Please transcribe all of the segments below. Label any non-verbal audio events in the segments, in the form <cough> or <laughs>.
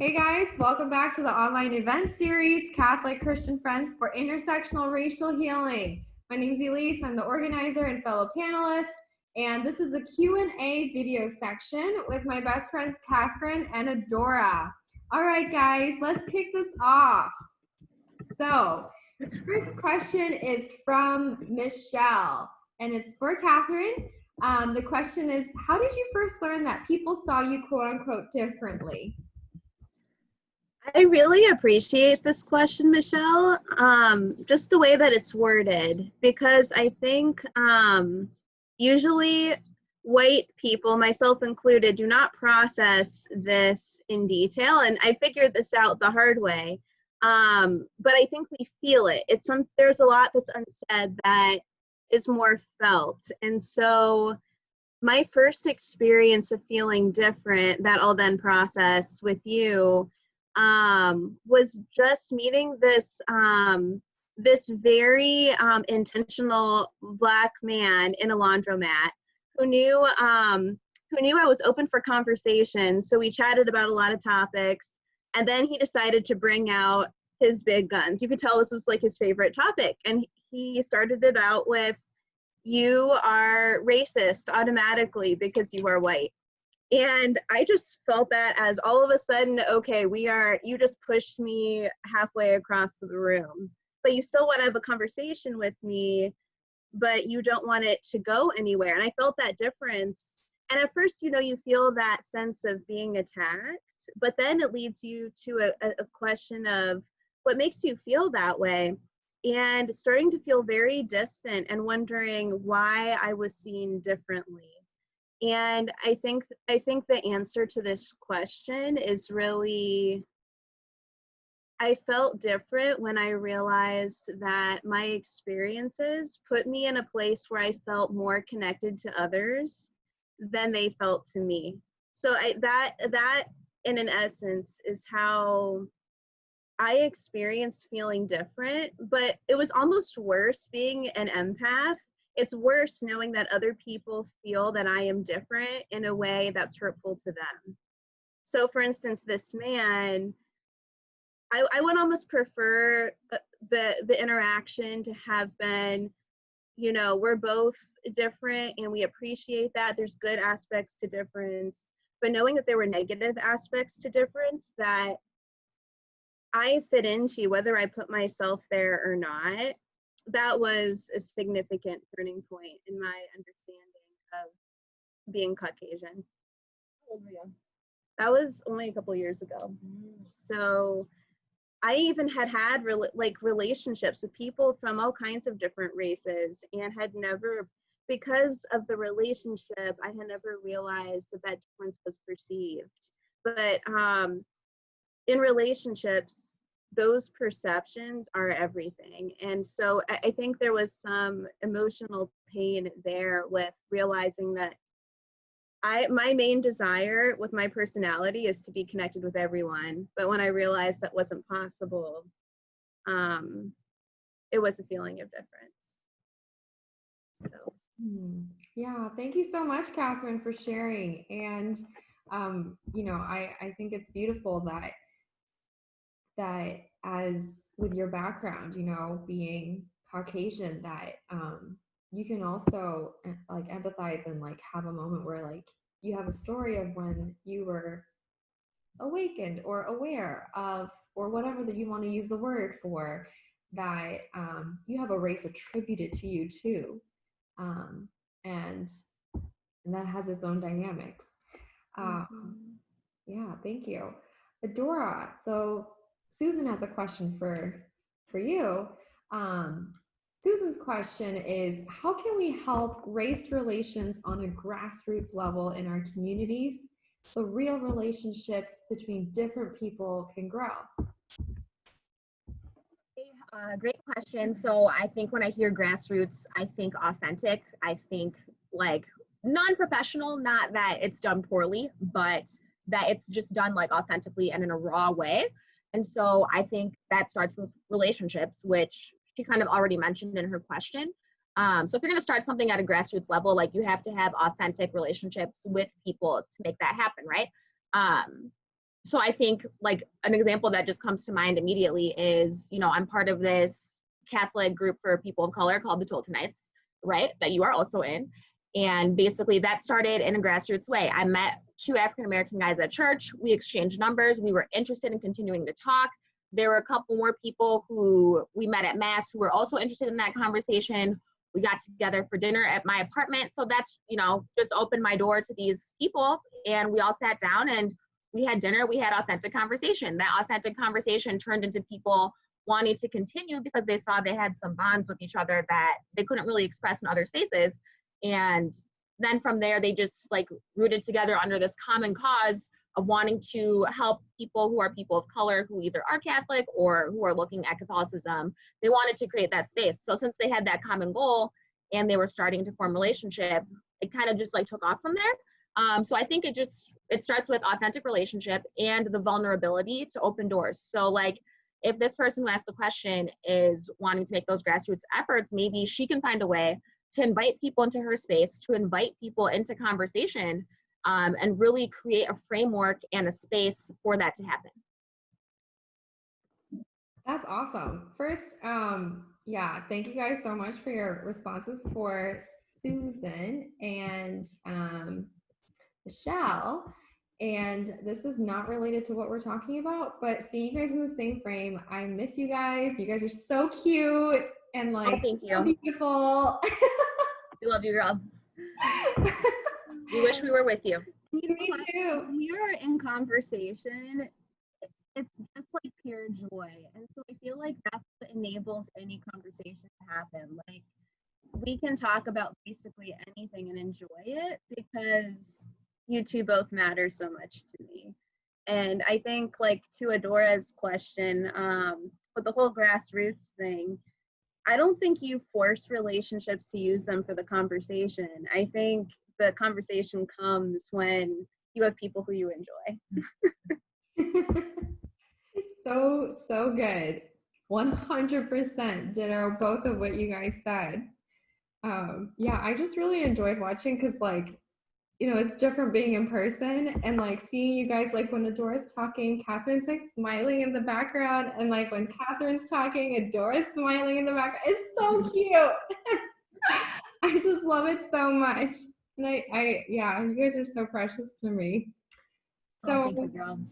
Hey guys, welcome back to the online event series, Catholic Christian Friends for Intersectional Racial Healing. My name is Elise, I'm the organizer and fellow panelist, and this is a Q&A video section with my best friends Catherine and Adora. All right guys, let's kick this off. So, first question is from Michelle, and it's for Catherine. Um, the question is, how did you first learn that people saw you quote unquote differently? I really appreciate this question, Michelle. Um, just the way that it's worded, because I think um, usually white people, myself included, do not process this in detail, and I figured this out the hard way. Um, but I think we feel it. It's some. There's a lot that's unsaid that is more felt, and so my first experience of feeling different that I'll then process with you um, was just meeting this um, this very um, intentional black man in a laundromat who knew um, who knew I was open for conversation. So we chatted about a lot of topics, and then he decided to bring out his big guns. You could tell this was like his favorite topic, and he started it out with, "You are racist automatically because you are white." And i just felt that as all of a sudden okay we are you just pushed me halfway across the room but you still want to have a conversation with me but you don't want it to go anywhere. And i felt that difference. And at first you know you feel that sense of being attacked but then it leads you to a, a question of what makes you feel that way. And starting to feel very distant and wondering why i was seen differently and i think i think the answer to this question is really i felt different when i realized that my experiences put me in a place where i felt more connected to others than they felt to me. So I, that that in an essence is how i experienced feeling different but it was almost worse being an empath it's worse knowing that other people feel that I am different in a way that's hurtful to them. So, for instance, this man, I, I would almost prefer uh, the the interaction to have been, you know, we're both different and we appreciate that. There's good aspects to difference, but knowing that there were negative aspects to difference that I fit into, whether I put myself there or not, that was a significant turning point in my understanding of being Caucasian. That was only a couple years ago. So I even had had re- like relationships with people from all kinds of different races and had never because of the relationship I had never realized that that difference was perceived. But um in relationships those perceptions are everything. And so I, think there was some emotional pain there with realizing that I my main desire with my personality is to be connected with everyone. But when I realized that wasn't possible, um, it was a feeling of difference. So hmm. yeah, thank you so much, Catherine, for sharing. And um, you know, I, I think it's beautiful that that as with your background, you know, being Caucasian, that um, you can also eh, like empathize and like have a moment where like you have a story of when you were awakened or aware of or whatever that you want to use the word for that um, you have a race attributed to you too um, and and that has its own dynamics um, mm-hmm. yeah thank you adora so Susan has a question for for you. Um, Susan's question is How can we help race relations on a grassroots level in our communities so real relationships between different people can grow? Uh, great question. So I think when I hear grassroots, I think authentic. I think like non-professional, not that it's done poorly, but that it's just done like authentically and in a raw way. And so I think that starts with relationships, which she kind of already mentioned in her question. Um, so if you're going to start something at a grassroots level, like you have to have authentic relationships with people to make that happen, right? Um, so I think like an example that just comes to mind immediately is, you know, I'm part of this Catholic group for people of color called the Toltonites, right? That you are also in. And basically that started in a grassroots way. I met two African American guys at church. We exchanged numbers. We were interested in continuing to talk. There were a couple more people who we met at Mass who were also interested in that conversation. We got together for dinner at my apartment. So that's, you know, just opened my door to these people. And we all sat down and we had dinner, we had authentic conversation. That authentic conversation turned into people wanting to continue because they saw they had some bonds with each other that they couldn't really express in other spaces. And then from there, they just like rooted together under this common cause of wanting to help people who are people of color who either are Catholic or who are looking at Catholicism. They wanted to create that space. So since they had that common goal and they were starting to form relationship, it kind of just like took off from there. Um, so I think it just it starts with authentic relationship and the vulnerability to open doors. So like if this person who asked the question is wanting to make those grassroots efforts, maybe she can find a way to invite people into her space, to invite people into conversation, um, and really create a framework and a space for that to happen. That's awesome. First, um, yeah, thank you guys so much for your responses for Susan and um, Michelle. And this is not related to what we're talking about, but seeing you guys in the same frame, I miss you guys. You guys are so cute and like oh, thank you. so beautiful. <laughs> we love you, girl. <laughs> we wish we were with you. you know Me too. We are in conversation, it's just like pure joy. And so I feel like that's what enables any conversation to happen. Like we can talk about basically anything and enjoy it because you two both matter so much to me. And I think like to Adora's question, um, with the whole grassroots thing, I don't think you force relationships to use them for the conversation. I think the conversation comes when you have people who you enjoy. <laughs> so, so good. 100% ditto both of what you guys said. Um, yeah, I just really enjoyed watching because, like, you know, it's different being in person and like seeing you guys, like when Adora's talking, Catherine's like smiling in the background. And like when Catherine's talking, Adora's smiling in the background. It's so cute. <laughs> I just love it so much. And I, I, yeah, you guys are so precious to me. So, oh,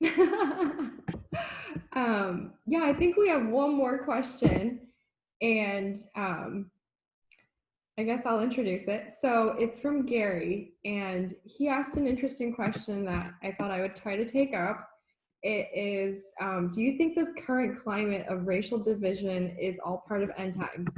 you, <laughs> um, yeah, I think we have one more question. And um, I guess I'll introduce it. So it's from Gary, and he asked an interesting question that I thought I would try to take up. It is um, Do you think this current climate of racial division is all part of end times?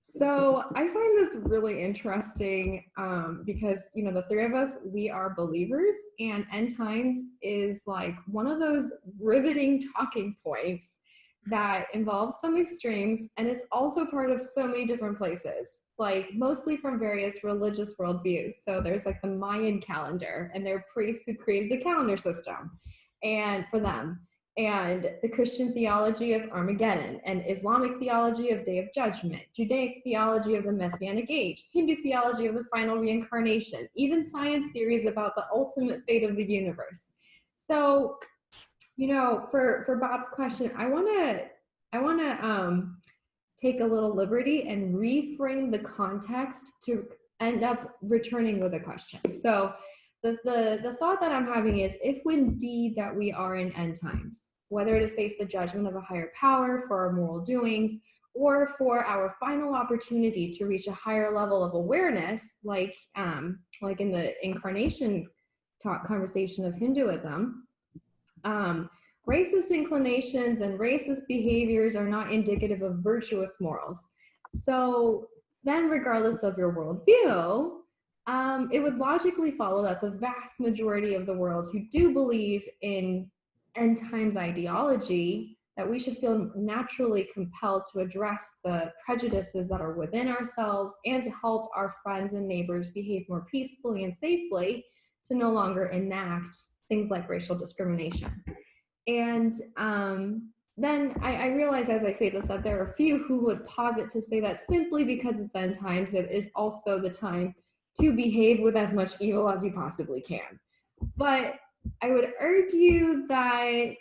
So I find this really interesting um, because, you know, the three of us, we are believers, and end times is like one of those riveting talking points that involves some extremes, and it's also part of so many different places like mostly from various religious worldviews. So there's like the Mayan calendar, and there are priests who created the calendar system, and for them, and the Christian theology of Armageddon, and Islamic theology of Day of Judgment, Judaic theology of the Messianic Age, Hindu theology of the final reincarnation, even science theories about the ultimate fate of the universe. So, you know, for for Bob's question, I want to I want to um, take a little liberty and reframe the context to end up returning with a question. So the, the, the thought that I'm having is if indeed that we are in end times, whether to face the judgment of a higher power for our moral doings or for our final opportunity to reach a higher level of awareness, like, um, like in the incarnation conversation of Hinduism, um, Racist inclinations and racist behaviors are not indicative of virtuous morals. So then regardless of your worldview, um, it would logically follow that the vast majority of the world who do believe in end times ideology, that we should feel naturally compelled to address the prejudices that are within ourselves and to help our friends and neighbors behave more peacefully and safely to no longer enact things like racial discrimination. And um, then I, I realize as I say this that there are a few who would posit to say that simply because it's end times, it is also the time to behave with as much evil as you possibly can. But I would argue that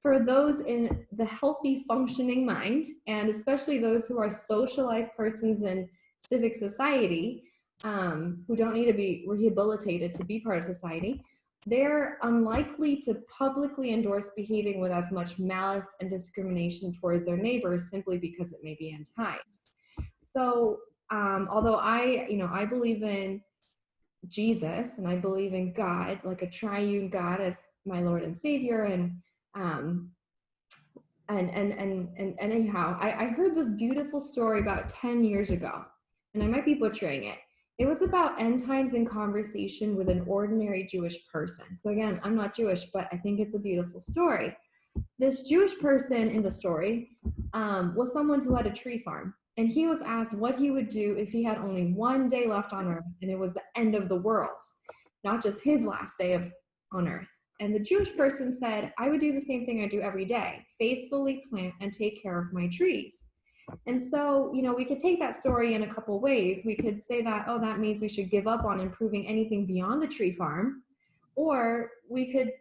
for those in the healthy functioning mind, and especially those who are socialized persons in civic society, um, who don't need to be rehabilitated to be part of society, they're unlikely to publicly endorse behaving with as much malice and discrimination towards their neighbors simply because it may be times. So, um, although I, you know, I believe in Jesus and I believe in God, like a triune God as my Lord and Savior, and um, and and and and, anyhow, I, I heard this beautiful story about ten years ago, and I might be butchering it. It was about end times in conversation with an ordinary Jewish person. So again, I'm not Jewish, but I think it's a beautiful story. This Jewish person in the story um, was someone who had a tree farm, and he was asked what he would do if he had only one day left on earth and it was the end of the world, not just his last day of on earth. And the Jewish person said, I would do the same thing I do every day faithfully plant and take care of my trees. And so, you know, we could take that story in a couple ways. We could say that, oh, that means we should give up on improving anything beyond the tree farm. Or we could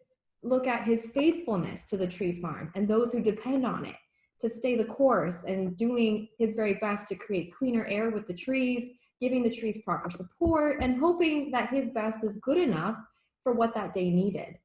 look at his faithfulness to the tree farm and those who depend on it to stay the course and doing his very best to create cleaner air with the trees, giving the trees proper support, and hoping that his best is good enough for what that day needed.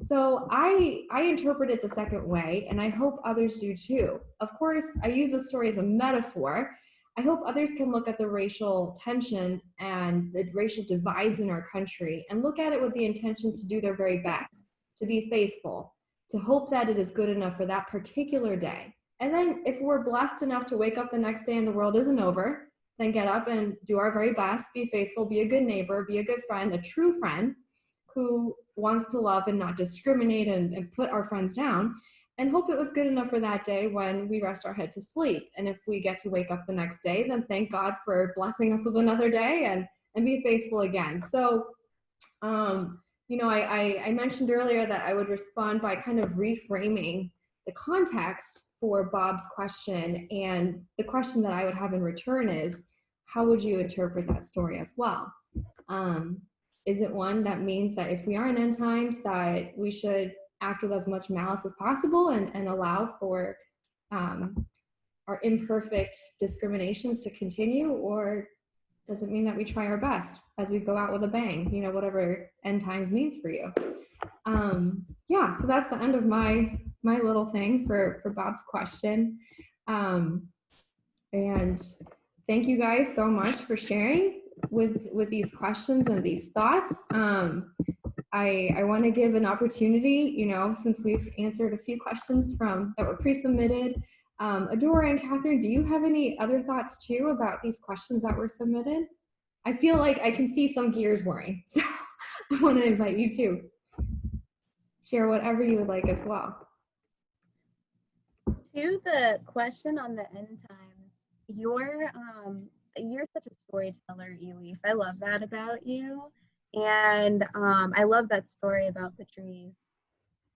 So I I interpret it the second way, and I hope others do too. Of course, I use this story as a metaphor. I hope others can look at the racial tension and the racial divides in our country and look at it with the intention to do their very best, to be faithful, to hope that it is good enough for that particular day. And then if we're blessed enough to wake up the next day and the world isn't over, then get up and do our very best, be faithful, be a good neighbor, be a good friend, a true friend who wants to love and not discriminate and, and put our friends down and hope it was good enough for that day when we rest our head to sleep. And if we get to wake up the next day, then thank God for blessing us with another day and, and be faithful again. So, um, you know, I, I, I mentioned earlier that I would respond by kind of reframing the context for Bob's question. And the question that I would have in return is, how would you interpret that story as well? Um, is it one that means that if we are in end times that we should act with as much malice as possible and, and allow for um, our imperfect discriminations to continue or does it mean that we try our best as we go out with a bang you know whatever end times means for you? Um, yeah so that's the end of my my little thing for for bob's question. Um, and thank you guys so much for sharing with with these questions and these thoughts. Um, I, I want to give an opportunity, you know, since we've answered a few questions from that were pre-submitted. Um, Adora and Catherine, do you have any other thoughts too about these questions that were submitted? I feel like I can see some gears whirring, <laughs> so I want to invite you to share whatever you would like as well. To the question on the end times, your um, you're such a storyteller, Elise. I love that about you. And um, I love that story about the trees.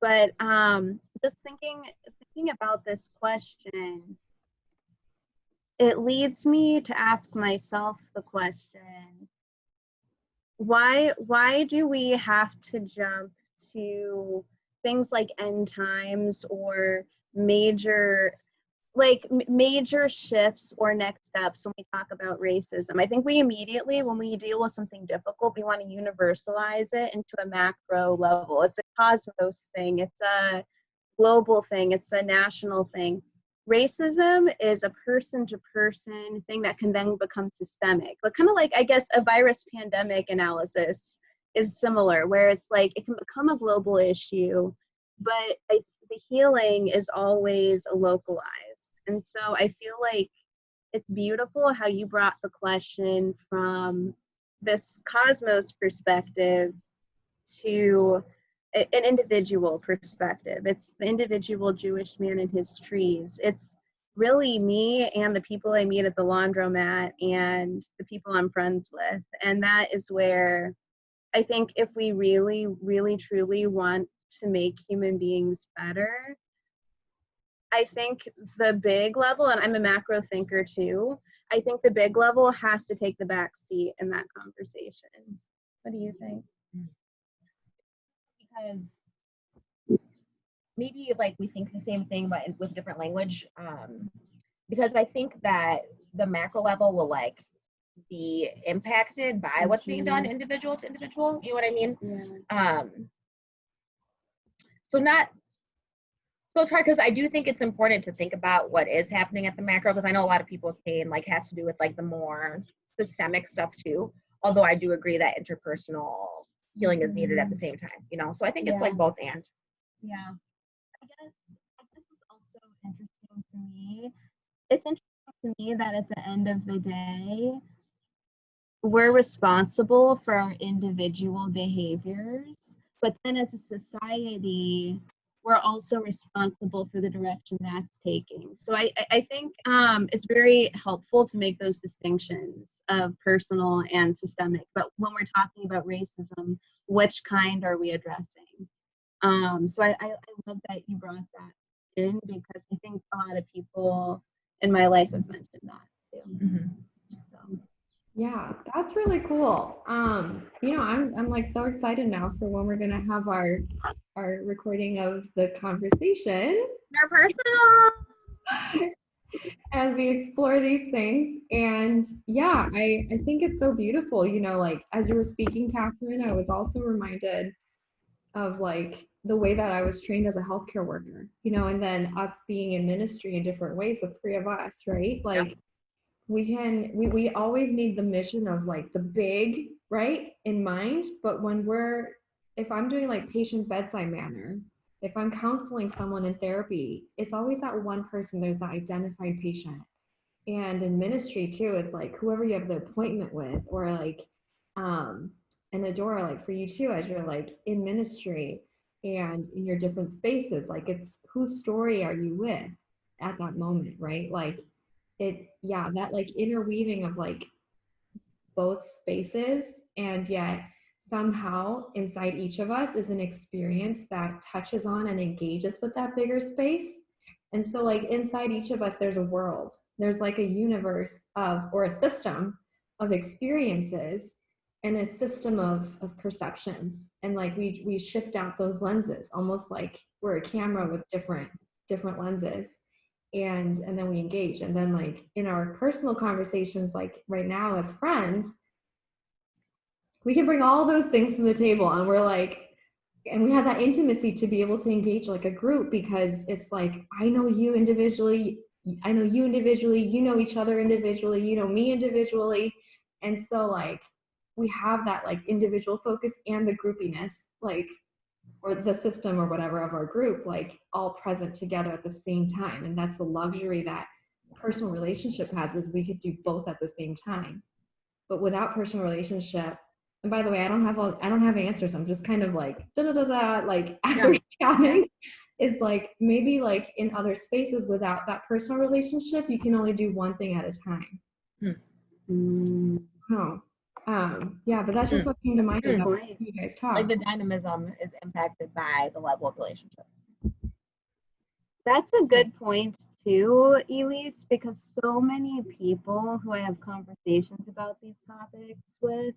But um, just thinking thinking about this question, it leads me to ask myself the question, why why do we have to jump to things like end times or major like major shifts or next steps when we talk about racism. I think we immediately, when we deal with something difficult, we want to universalize it into a macro level. It's a cosmos thing, it's a global thing, it's a national thing. Racism is a person to person thing that can then become systemic. But kind of like, I guess, a virus pandemic analysis is similar, where it's like it can become a global issue, but I, the healing is always localized and so I feel like it's beautiful how you brought the question from this cosmos perspective to an individual perspective. It's the individual Jewish man and his trees. It's really me and the people I meet at the laundromat and the people I'm friends with. And that is where I think if we really, really, truly want to make human beings better, I think the big level, and I'm a macro thinker too, I think the big level has to take the back seat in that conversation. What do you think? because maybe like we think the same thing but with different language um because i think that the macro level will like be impacted by what's being done individual to individual you know what i mean Yeah. um so not so it's hard because i do think it's important to think about what is happening at the macro because i know a lot of people's pain like has to do with like the more systemic stuff too although i do agree that interpersonal healing is needed at the mm-hmm. same time you know so i think it's like both and Yeah. I guess this is also interesting to me. It's interesting to me that at the end of the day, we're responsible for our individual behaviors, but then as a society, we're also responsible for the direction that's taking. So I, I- think um, it's very helpful to make those distinctions of personal and systemic. But when we're talking about racism, which kind are we addressing? Um, so I, I, I love that you brought that in because I think a lot of people in my life have mentioned that too. So Yeah, that's really cool. Um, you know, I'm I'm like so excited now for when we're gonna have our our recording of the conversation They're personal <laughs> as we explore these things. And yeah, I I think it's so beautiful. You know, like as you were speaking, Catherine, I was also reminded of like the way that I was trained as a healthcare worker. You know, and then us being in ministry in different ways, the three of us, right? Like we can we, we always need the mission of like the big right in mind but when we're if i'm doing like patient bedside manner if i'm counseling someone in therapy it's always that one person there's that identified patient. And in ministry too it's like whoever you have the appointment with or like um and adora like for you too as you're like in ministry and in your different spaces like it's whose story are you with at that moment right? Like it yeah that like interweaving of like both spaces and yet somehow inside each of us is an experience that touches on and engages with that bigger space. And so like inside each of us there's a world. There's like a universe of or a system of experiences and a system of of perceptions. And like we we shift out those lenses almost like we're a camera with different different lenses. And and then we engage. And then like in our personal conversations like right now as friends we can bring all those things to the table and we're like and we have that intimacy to be able to engage like a group because it's like i know you individually i know you individually you know each other individually you know me individually. And so like we have that like individual focus and the groupiness like or the system or whatever of our group like all present together at the same time. And that's the luxury that personal relationship has is we could do both at the same time. But without personal relationship and by the way i don't have all i don't have answers. I'm just kind of like da da da da like <laughs> as we're chatting is like maybe like in other spaces without that personal relationship you can only do one thing at a time. Mm, oh um yeah but that's just what came to mind as Mm. I was hearing you guys talk. Like the dynamism is impacted by the level of relationship. That's a good point too, Elise, because so many people who I have conversations about these topics with,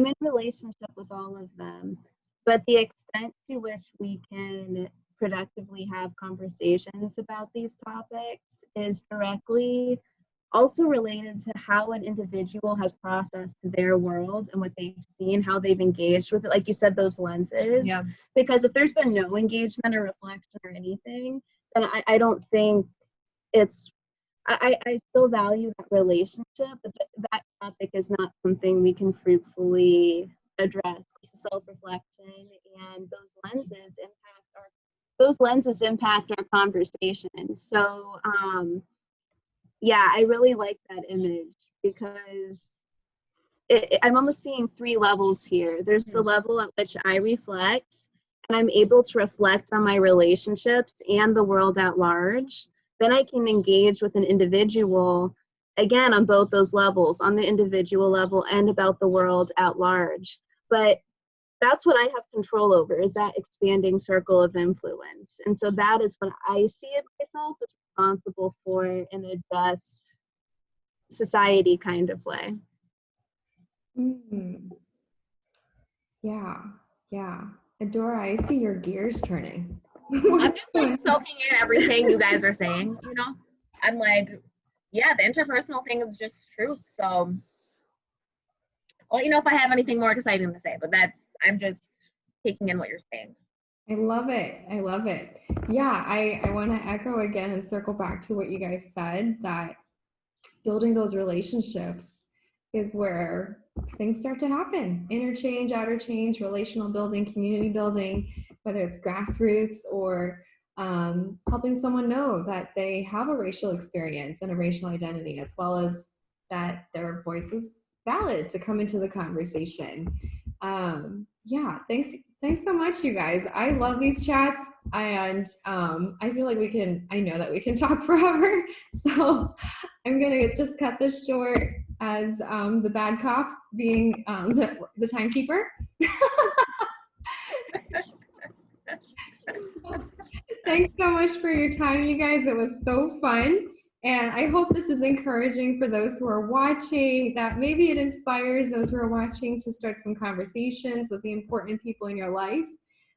I'm in relationship with all of them, but the extent to which we can productively have conversations about these topics is directly also related to how an individual has processed their world and what they've seen, how they've engaged with it. Like you said, those lenses. Yeah. Because if there's been no engagement or reflection or anything, then I, I don't think it's I, I still value that relationship, but th- that topic is not something we can fruitfully address. Self-reflection and those lenses impact our those lenses impact our conversation. So um yeah, I really like that image because it, I'm almost seeing three levels here. There's the Mm. level at which I reflect and I'm able to reflect on my relationships and the world at large, then I can engage with an individual again on both those levels, on the individual level and about the world at large. But that's what I have control over is that expanding circle of influence. And so that is what I see it myself as responsible for in a just society kind of way. Mm. Yeah, yeah. Adora, I see your gears turning. <laughs> I'm just like soaking in everything you guys are saying, you know? I'm like, yeah, the interpersonal thing is just true. So I'll let you know if I have anything more exciting to say, but that's, I'm just taking in what you're saying. I love it. I love it. Yeah, I, I want to echo again and circle back to what you guys said that building those relationships is where things start to happen interchange, outer change, relational building, community building, whether it's grassroots or um, helping someone know that they have a racial experience and a racial identity, as well as that their voice is valid to come into the conversation. Um, yeah, thanks. Thanks so much, you guys. I love these chats, and um, I feel like we can. I know that we can <laughs> talk forever, <laughs> so I'm gonna just cut this short as um, the bad cop being um, the, the timekeeper. <laughs> Thanks so much for your time, you guys. It was so fun. And I hope this is encouraging for those who are watching, that maybe it inspires those who are watching to start some conversations with the important people in your life,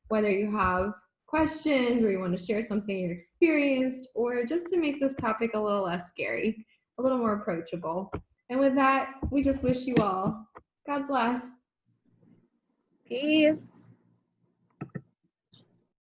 whether you have questions or you want to share something you experienced, or just to make this topic a little less scary, a little more approachable. And with that, we just wish you all God bless. Peace.